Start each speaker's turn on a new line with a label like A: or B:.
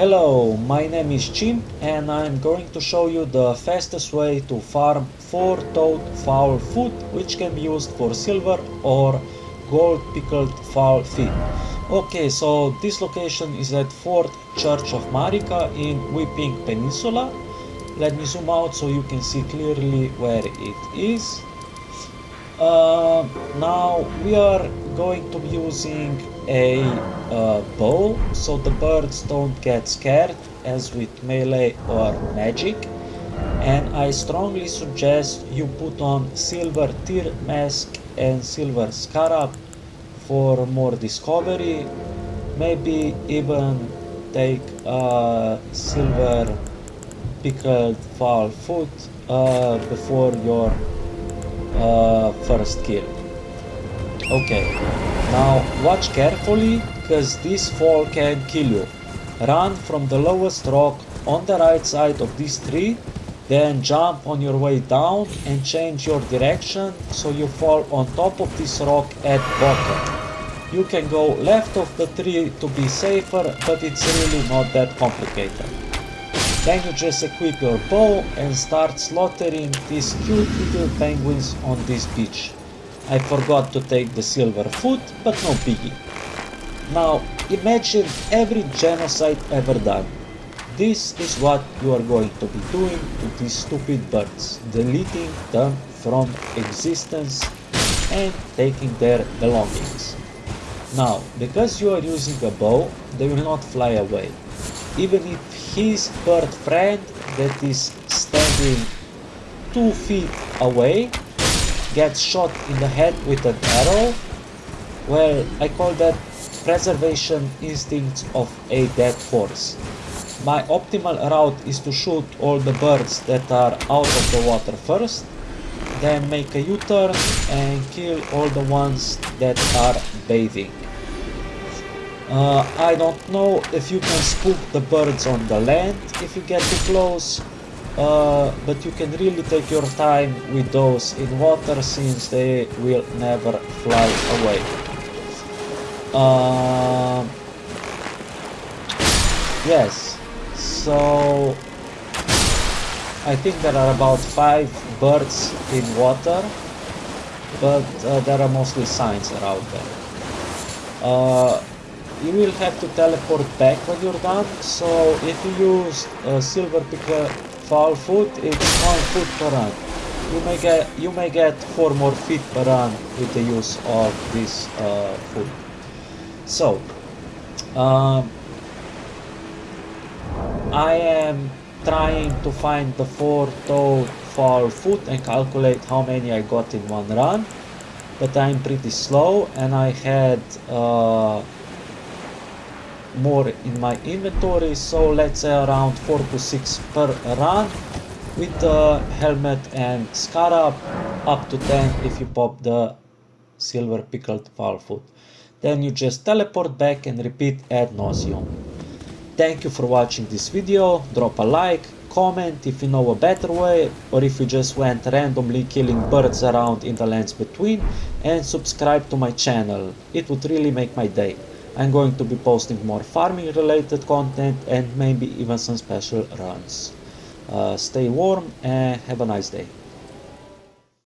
A: Hello, my name is Chimp and I'm going to show you the fastest way to farm 4-toed fowl foot which can be used for silver or gold pickled fowl feet. Okay, so this location is at Fourth Church of Marika in Weeping Peninsula. Let me zoom out so you can see clearly where it is. Uh, now we are going to be using a uh, bow so the birds don't get scared as with melee or magic. And I strongly suggest you put on silver tear mask and silver scarab for more discovery. Maybe even take a silver pickled fowl foot uh, before your uh, first kill. Okay, now watch carefully because this fall can kill you. Run from the lowest rock on the right side of this tree, then jump on your way down and change your direction so you fall on top of this rock at bottom. You can go left of the tree to be safer, but it's really not that complicated. Then you just equip your bow and start slaughtering these cute little penguins on this beach. I forgot to take the silver foot, but no biggie. Now imagine every genocide ever done. This is what you are going to be doing to these stupid birds, deleting them from existence and taking their belongings. Now, because you are using a bow, they will not fly away. Even if his bird friend that is standing two feet away gets shot in the head with an arrow, well, I call that preservation instincts of a dead horse. My optimal route is to shoot all the birds that are out of the water first, then make a U-turn and kill all the ones that are bathing. Uh, I don't know if you can spook the birds on the land if you get too close, uh, but you can really take your time with those in water since they will never fly away. Uh, yes, so I think there are about five birds in water, but uh, there are mostly signs around there. Uh, you will have to teleport back when you're done so if you use a silver pickled fowl foot it's one foot per run. You may get you may get four more feet per run with the use of this uh, foot. So um, I am trying to find the four-toed fowl foot and calculate how many I got in one run but I'm pretty slow and I had uh, more in my inventory so let's say around 4 to 6 per run with the helmet and scarab up to 10 if you pop the silver pickled foot. Then you just teleport back and repeat ad nauseum. Thank you for watching this video. Drop a like comment if you know a better way or if you just went randomly killing birds around in the lands between and subscribe to my channel. It would really make my day I'm going to be posting more farming related content and maybe even some special runs. Uh, stay warm and have a nice day.